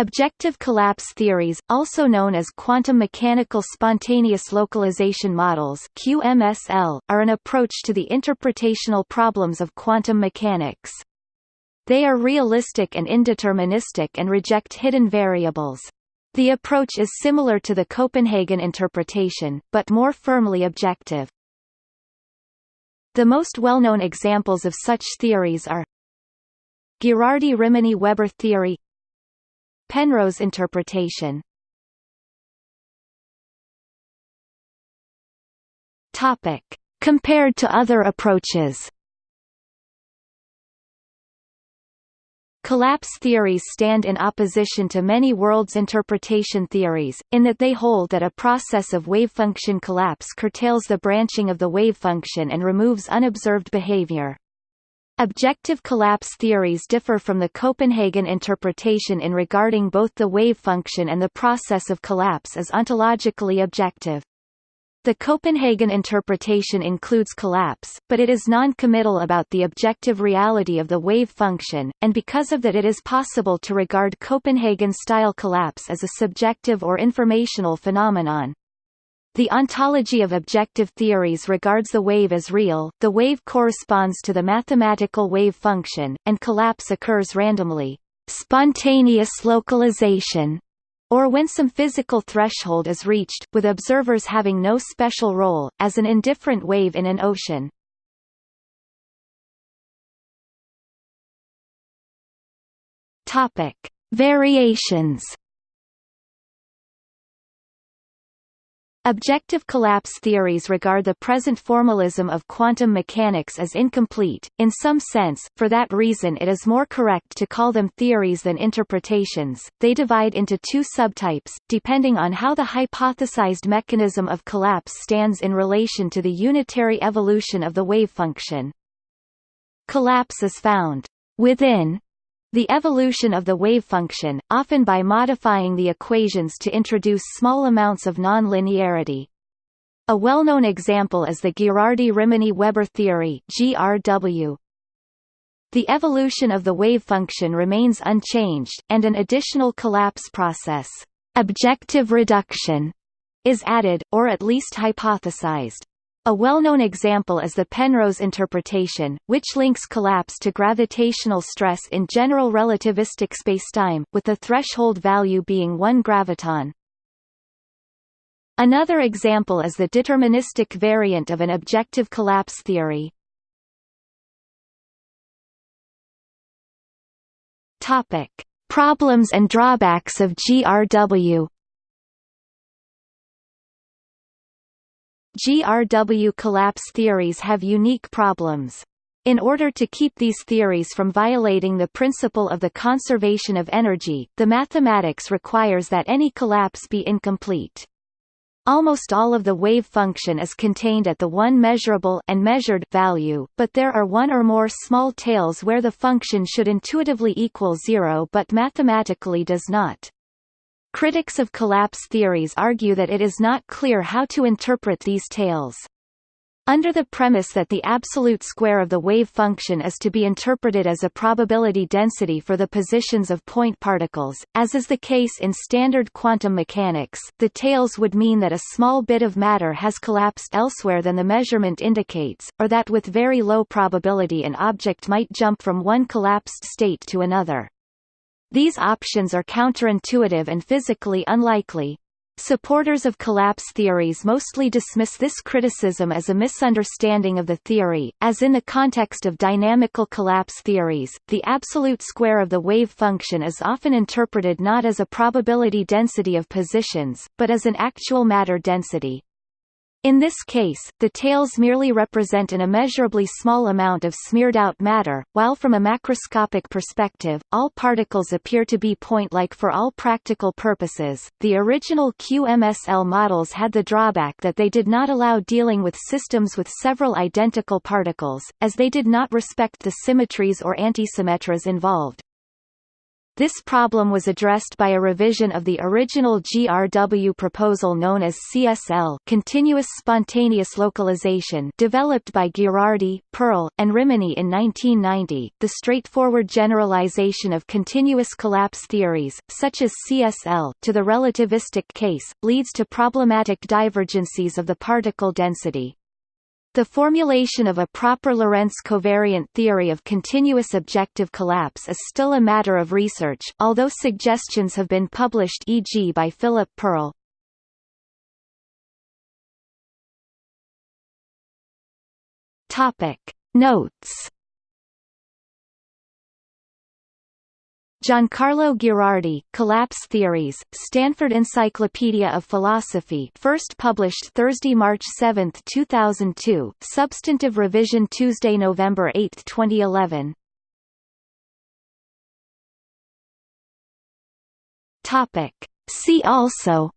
Objective collapse theories, also known as quantum mechanical spontaneous localization models (QMSL), are an approach to the interpretational problems of quantum mechanics. They are realistic and indeterministic and reject hidden variables. The approach is similar to the Copenhagen interpretation, but more firmly objective. The most well-known examples of such theories are Ghirardi-Rimini-Weber theory Penrose interpretation Topic. Compared to other approaches Collapse theories stand in opposition to many worlds interpretation theories, in that they hold that a process of wavefunction collapse curtails the branching of the wavefunction and removes unobserved behavior. Objective collapse theories differ from the Copenhagen interpretation in regarding both the wave function and the process of collapse as ontologically objective. The Copenhagen interpretation includes collapse, but it is non-committal about the objective reality of the wave function, and because of that it is possible to regard Copenhagen-style collapse as a subjective or informational phenomenon. The ontology of objective theories regards the wave as real, the wave corresponds to the mathematical wave function, and collapse occurs randomly. Spontaneous localization, or when some physical threshold is reached, with observers having no special role, as an indifferent wave in an ocean. Variations Objective collapse theories regard the present formalism of quantum mechanics as incomplete, in some sense, for that reason it is more correct to call them theories than interpretations. They divide into two subtypes, depending on how the hypothesized mechanism of collapse stands in relation to the unitary evolution of the wave function. Collapse is found within the evolution of the wave function, often by modifying the equations to introduce small amounts of nonlinearity. A well-known example is the Ghirardi-Rimini-Weber theory (GRW). The evolution of the wave function remains unchanged, and an additional collapse process, objective reduction, is added, or at least hypothesized. A well-known example is the Penrose interpretation, which links collapse to gravitational stress in general relativistic spacetime, with the threshold value being 1 graviton. Another example is the deterministic variant of an objective collapse theory. Topic: Problems and drawbacks of GRW GRW collapse theories have unique problems. In order to keep these theories from violating the principle of the conservation of energy, the mathematics requires that any collapse be incomplete. Almost all of the wave function is contained at the one measurable and measured value, but there are one or more small tails where the function should intuitively equal zero but mathematically does not. Critics of collapse theories argue that it is not clear how to interpret these tails. Under the premise that the absolute square of the wave function is to be interpreted as a probability density for the positions of point particles, as is the case in standard quantum mechanics, the tails would mean that a small bit of matter has collapsed elsewhere than the measurement indicates, or that with very low probability an object might jump from one collapsed state to another. These options are counterintuitive and physically unlikely. Supporters of collapse theories mostly dismiss this criticism as a misunderstanding of the theory, as in the context of dynamical collapse theories, the absolute square of the wave function is often interpreted not as a probability density of positions, but as an actual matter density. In this case, the tails merely represent an immeasurably small amount of smeared-out matter, while from a macroscopic perspective, all particles appear to be point-like for all practical purposes. The original QMSL models had the drawback that they did not allow dealing with systems with several identical particles, as they did not respect the symmetries or antisymmetries involved. This problem was addressed by a revision of the original GRW proposal known as CSL continuous spontaneous localization developed by Ghirardi, Pearle, and Rimini in 1990. The straightforward generalization of continuous collapse theories, such as CSL, to the relativistic case, leads to problematic divergencies of the particle density. The formulation of a proper Lorentz covariant theory of continuous objective collapse is still a matter of research, although suggestions have been published e.g. by Philip Pearle. Notes Giancarlo Ghirardi, Collapse Theories, Stanford Encyclopedia of Philosophy first published Thursday, March 7, 2002, substantive revision Tuesday, November 8, 2011. Topic. See also